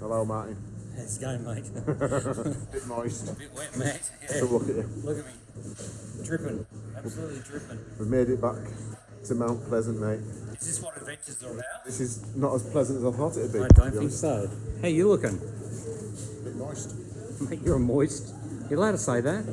Hello, Martin. How's it going, mate? Bit moist. A bit wet, mate. Yeah. look at you. Look at me. Dripping. Absolutely dripping. We've made it back to Mount Pleasant, mate. Is this what adventures are about? This is not as pleasant as I thought it'd be. I don't be think honest. so. How you looking? Bit moist. Mate, you're moist. You're allowed to say that.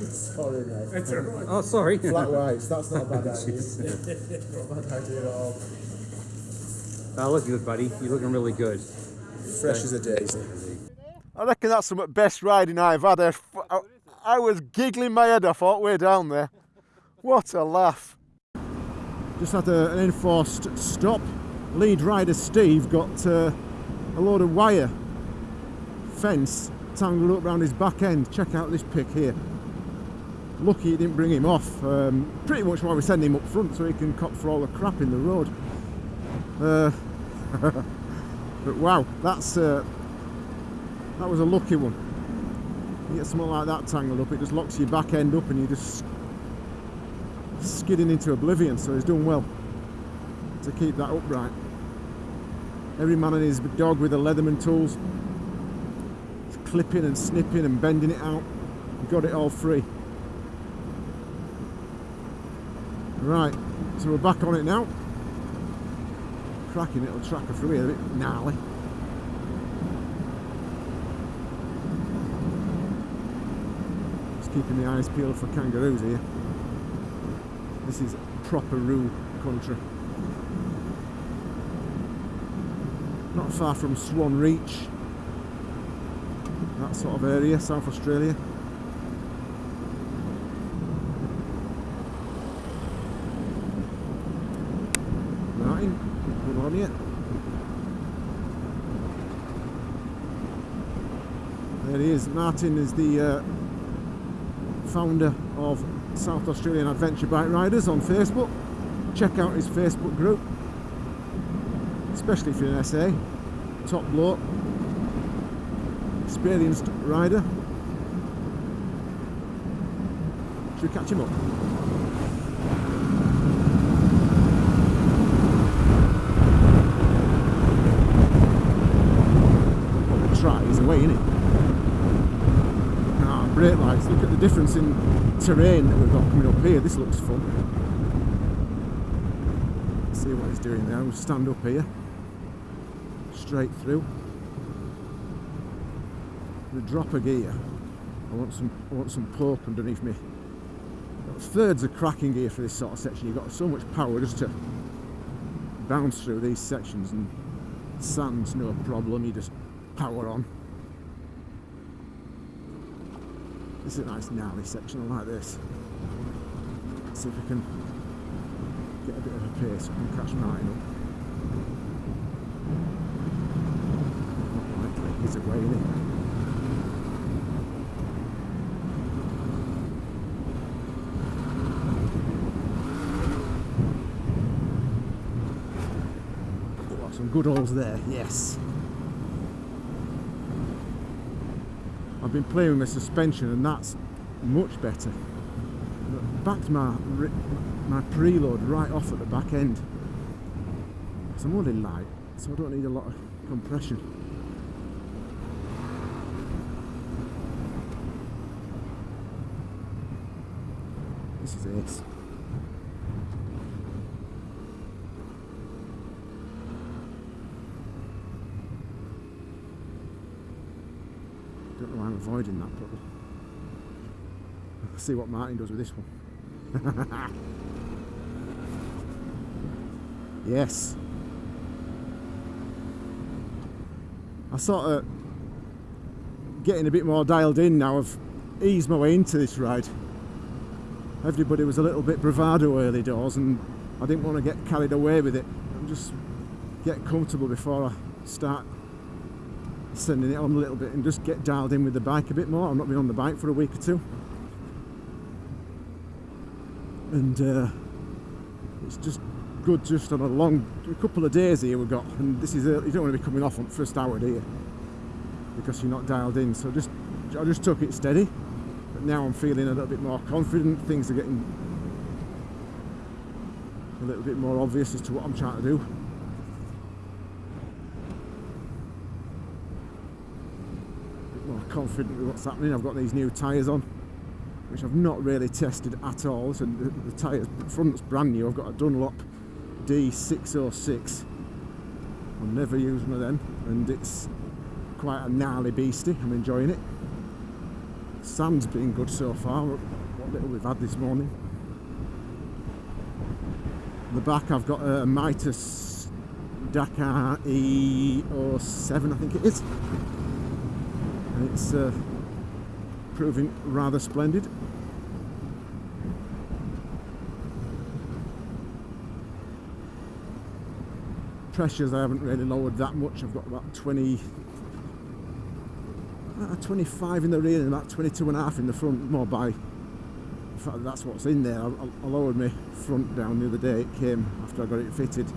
Sorry, mate. Oh, sorry. Flat whites, that's not a bad idea. not a bad idea at all. Oh, look good, buddy. You're looking really good. Fresh as a daisy. I reckon that's some the best riding I've had. I, I, I was giggling my head off all the way down there. What a laugh. Just had a, an enforced stop. Lead rider Steve got uh, a load of wire fence tangled up around his back end. Check out this pick here. Lucky it didn't bring him off. Um, pretty much why we send him up front so he can cop for all the crap in the road. Uh, but wow, that's uh, that was a lucky one. You get something like that tangled up, it just locks your back end up and you're just skidding into oblivion. So he's done well to keep that upright. Every man and his dog with the Leatherman tools, clipping and snipping and bending it out. Got it all free. Right, so we're back on it now. Cracking little tracker through here, a bit gnarly. Just keeping the eyes peeled for kangaroos here. This is proper roo country. Not far from Swan Reach, that sort of area, South Australia. Martin, good on you. There he is. Martin is the uh, founder of South Australian Adventure Bike Riders on Facebook. Check out his Facebook group, especially if you're an SA. Top bloke, experienced rider. Should we catch him up? Try is away, isn't? Brake lights. Look at the difference in terrain that we've got coming up here. This looks fun. See what he's doing now. We'll stand up here. Straight through. The drop of gear. I want some I want some poke underneath me. Thirds of cracking gear for this sort of section. You've got so much power just to bounce through these sections and sand's no problem, you just power on. This is a nice gnarly section, like this. See if we can get a bit of a pace and catch Martin up. Not likely, isn't he? Oh, some good holes there, yes. I've been playing with my suspension and that's much better. Backed my my preload right off at the back end. So I'm only light, so I don't need a lot of compression. This is ace. Don't know why I'm avoiding that, but see what Martin does with this one. yes. I sort of getting a bit more dialed in now. I've eased my way into this ride. Everybody was a little bit bravado early doors and I didn't want to get carried away with it. I'm just get comfortable before I start sending it on a little bit and just get dialed in with the bike a bit more. I've not been on the bike for a week or two. And uh, it's just good just on a long, a couple of days here we've got. And this is, you don't want to be coming off on first hour, you? Because you're not dialed in. So just, I just took it steady. But now I'm feeling a little bit more confident. Things are getting a little bit more obvious as to what I'm trying to do. Confident with what's happening. I've got these new tyres on, which I've not really tested at all. So the, tyres front's brand new. I've got a Dunlop D606. I'll never use one of them, and it's quite a gnarly beastie. I'm enjoying it. Sand's been good so far. What little we've had this morning. The back, I've got a Mitas Dakar E07, I think it is. And it's uh, proving rather splendid. Pressures I haven't really lowered that much. I've got about 20, uh, 25 in the rear and about 22 and a half in the front, more by fact that's what's in there. I, I lowered my front down the other day. It came after I got it fitted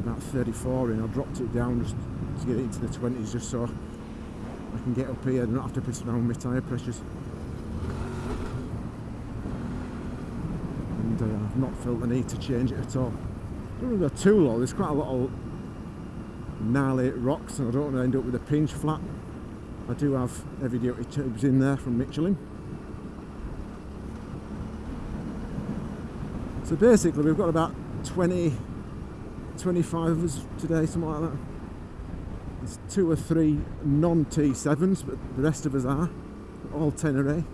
about 34 in. I dropped it down just to get it into the 20s just so can get up here and not have to piss around with my tyre pressures. And uh, I've not felt the need to change it at all. I don't want go too low. There's quite a lot of gnarly rocks and I don't want to end up with a pinch flat. I do have heavy duty tubes in there from Michelin. So basically we've got about 20, 25 of us today, something like that. There's two or three non-T7s, but the rest of us are, all Tenere.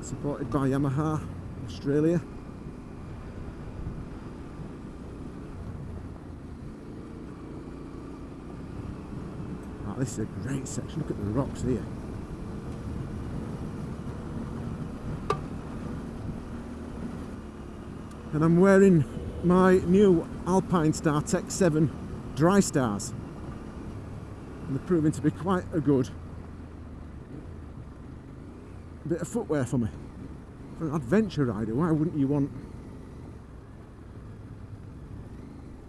Supported by Yamaha, Australia. Oh, this is a great section, look at the rocks here. and I'm wearing my new Alpine Star Tech 7 Dry Stars. And they're proving to be quite a good bit of footwear for me. For an adventure rider, why wouldn't you want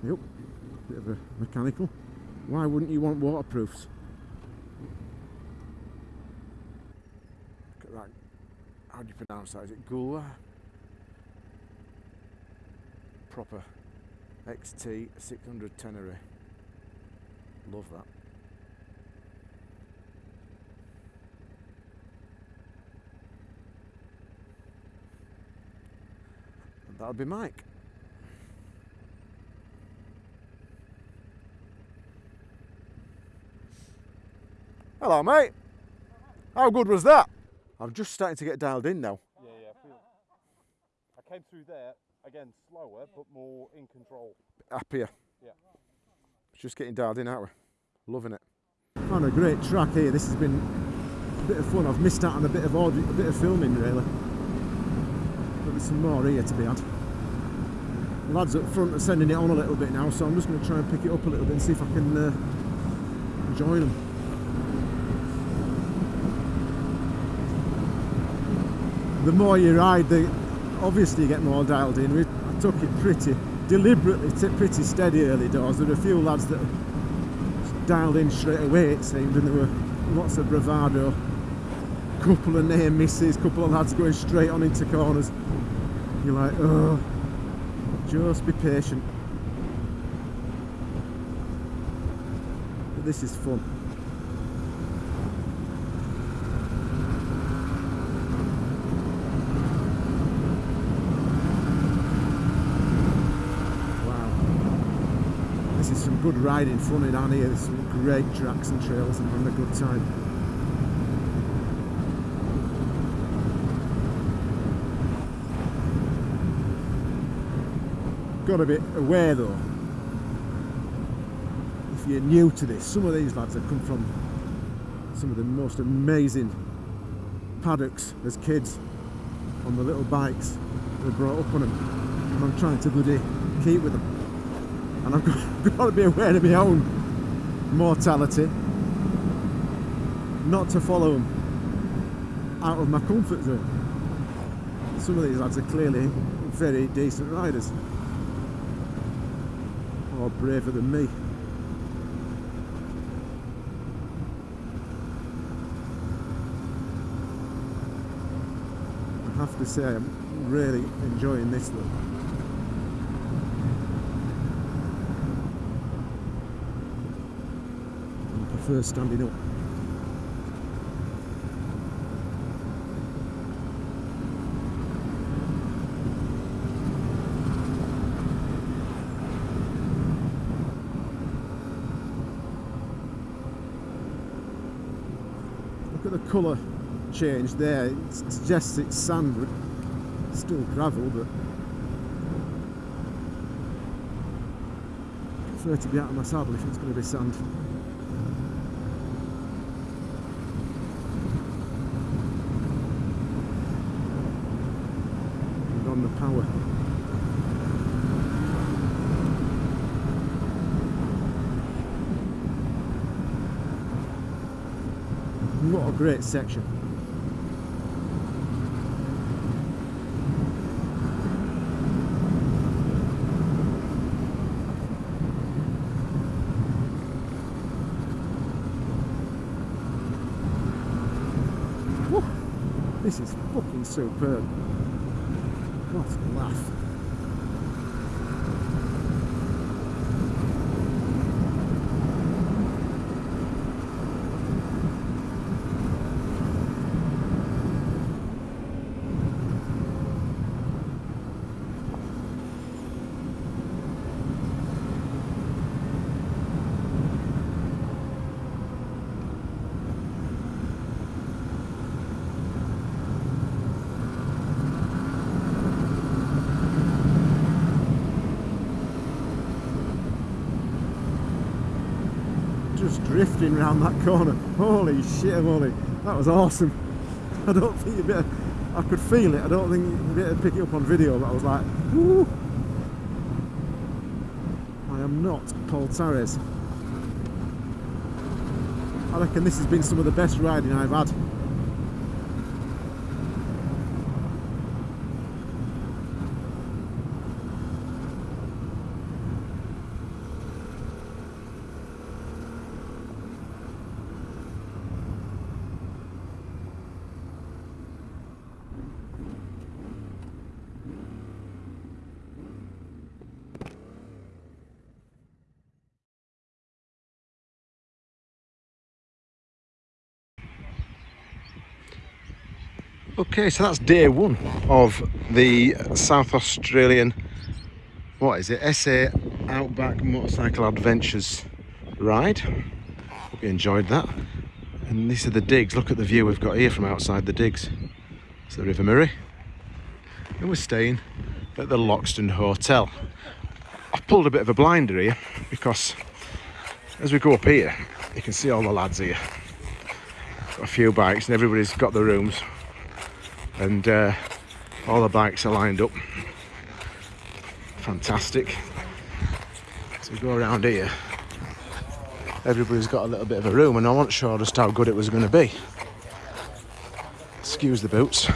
Yep, bit of a mechanical. Why wouldn't you want waterproofs? Look at that. How do you pronounce that? Is it Gula? proper XT 600 Tenere. Love that. And that'll be Mike. Hello, mate. How good was that? I'm just starting to get dialed in now. Yeah, yeah. I, feel, I came through there again slower, but more in control. Happier. Yeah. Just getting dialed in, aren't we? Loving it. Found a great track here. This has been a bit of fun. I've missed out on a bit of audio, a bit of filming really. There's some more here to be had. The lads up front are sending it on a little bit now, so I'm just going to try and pick it up a little bit and see if I can uh, join them. The more you ride, the obviously you get more dialed in. We, I took it pretty deliberately, pretty steady early doors. There were a few lads that dialed in straight away it seemed and there were lots of bravado. A couple of near misses, a couple of lads going straight on into corners. You're like, oh, just be patient. But this is fun. Wow. This is some good riding fun down here. There's some great tracks and trails and having a good time. Got to be aware though, if you're new to this, some of these lads have come from some of the most amazing paddocks as kids on the little bikes they brought up on them and I'm trying to bloody keep with them and I've got, got to be aware of my own mortality not to follow them out of my comfort zone. Some of these lads are clearly very decent riders braver than me I have to say I'm really enjoying this though first standing up. Colour change there. It suggests it's sand, but still gravel, but prefer to be out of my saddle if it's going to be sand. And on the power. What a great section. This is fucking superb. What a laugh. just drifting around that corner. Holy shit, Molly. That was awesome. I don't think you'd be able, I could feel it. I don't think you'd be able to pick it up on video, but I was like, woo. I am not Paul Tares. I reckon this has been some of the best riding I've had. Okay, so that's day one of the South Australian, what is it, SA Outback Motorcycle Adventures ride. Hope you enjoyed that. And these are the digs. Look at the view we've got here from outside the digs. It's the River Murray. And we're staying at the Loxton Hotel. I've pulled a bit of a blinder here because as we go up here, you can see all the lads here. Got a few bikes and everybody's got the rooms and uh, all the bikes are lined up. Fantastic. So we go around here. Everybody's got a little bit of a room and I wasn't sure just how good it was going to be. Excuse the boots.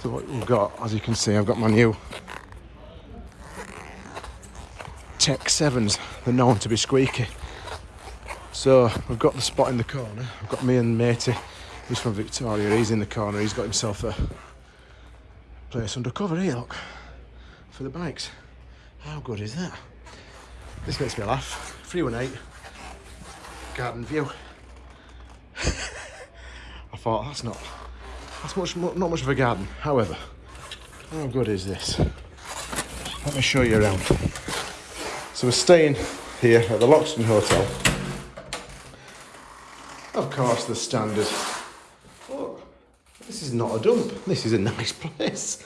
So what we've got as you can see I've got my new Tech 7s they're known to be squeaky so we've got the spot in the corner. I've got me and matey, who's from Victoria. He's in the corner. He's got himself a place under cover eh, here, look, for the bikes. How good is that? This makes me laugh. 318, garden view. I thought that's not, that's much, not much of a garden. However, how good is this? Let me show you around. So we're staying here at the Loxton Hotel. Of course, the standard. Look, this is not a dump. This is a nice place.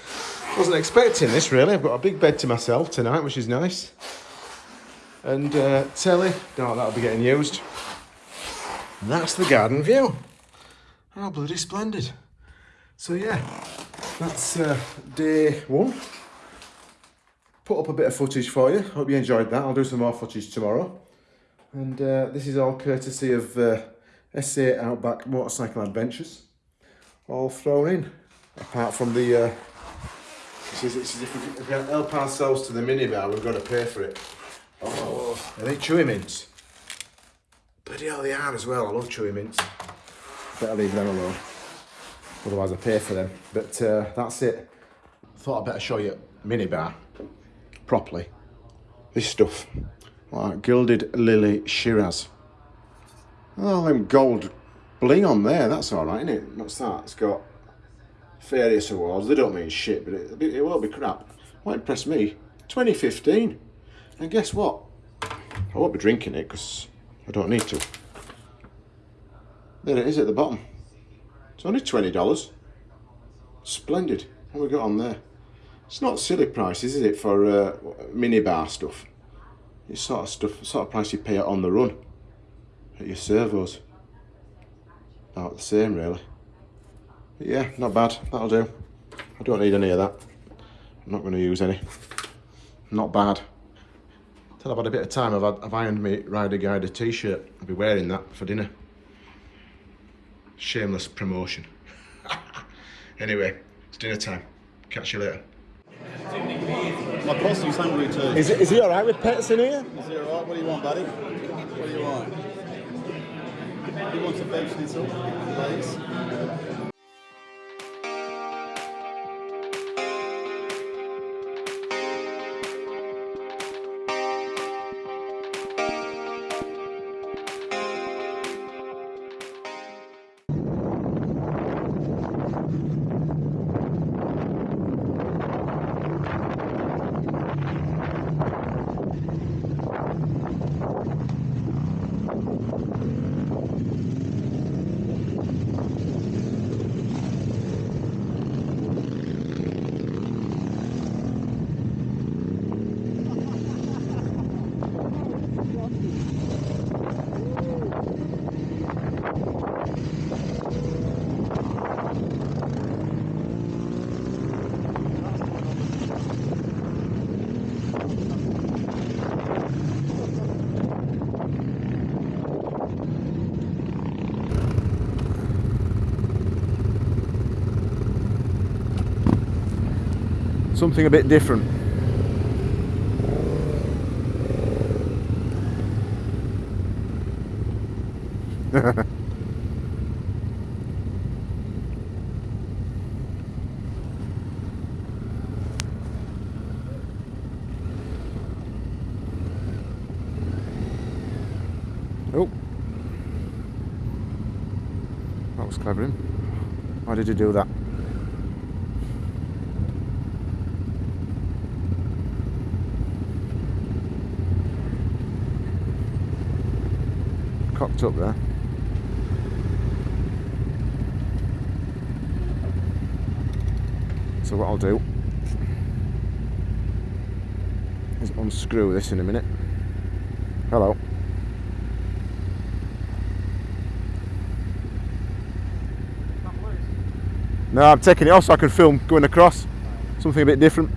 Wasn't expecting this really. I've got a big bed to myself tonight, which is nice. And uh, telly, no, that'll be getting used. And that's the garden view. How bloody splendid. So yeah, that's uh, day one. Put up a bit of footage for you. Hope you enjoyed that. I'll do some more footage tomorrow. And uh, this is all courtesy of SA Outback Motorcycle Adventures all thrown in. Apart from the uh, this is, this if, we, if we help ourselves to the minibar we've got to pay for it. Oh. Are they chewy mints. Bloody hell they are as well. I love chewy mints. Better leave them alone. Otherwise I pay for them. But uh, that's it. I thought I'd better show you minibar properly. This stuff like gilded lily Shiraz Oh, them gold bling on there, that's all right, isn't it? What's that? It's got various awards. They don't mean shit, but it, it won't be crap. What impress me? 2015. And guess what? I won't be drinking it because I don't need to. There it is at the bottom. It's only twenty dollars. Splendid. What we got on there? It's not silly prices, is it, for uh, minibar stuff? It's sort of stuff, sort of price you pay on the run at your servos. About the same, really. But yeah, not bad. That'll do. I don't need any of that. I'm not going to use any. Not bad. Till I've had a bit of time, I've, had, I've ironed me Rider Guider t-shirt. I'll be wearing that for dinner. Shameless promotion. anyway, it's dinner time. Catch you later. My posse's hungry too. Is, it, is he alright with pets in here? Is he alright? What do you want, buddy? What do you want? He wants to a veg schnitzel, please. Something a bit different. oh. That was clever. Why did you do that? Up there. So what I'll do is unscrew this in a minute. Hello. No, I'm taking it off so I can film going across. Something a bit different.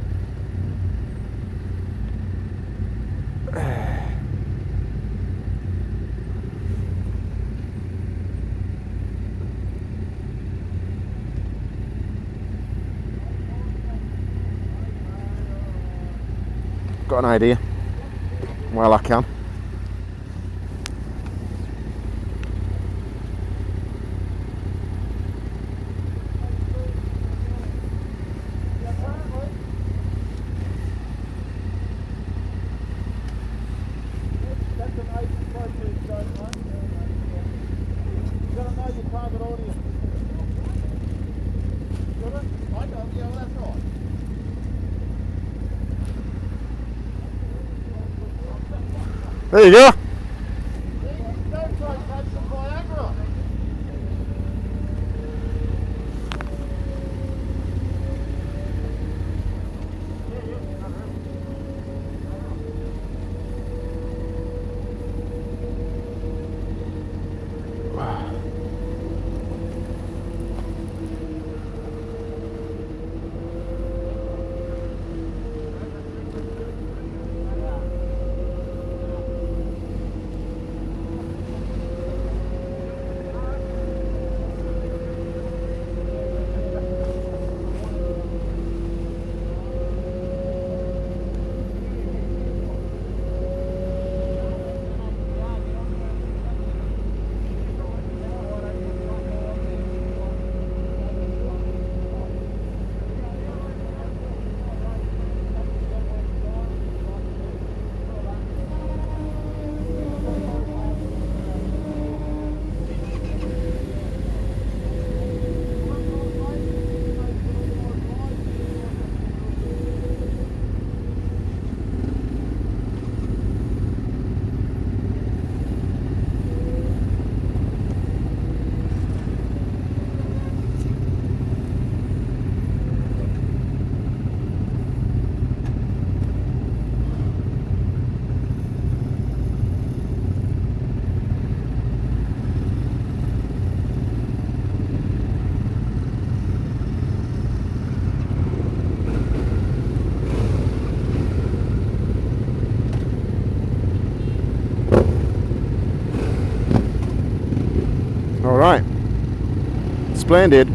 Got an idea while I can. There you Splendid.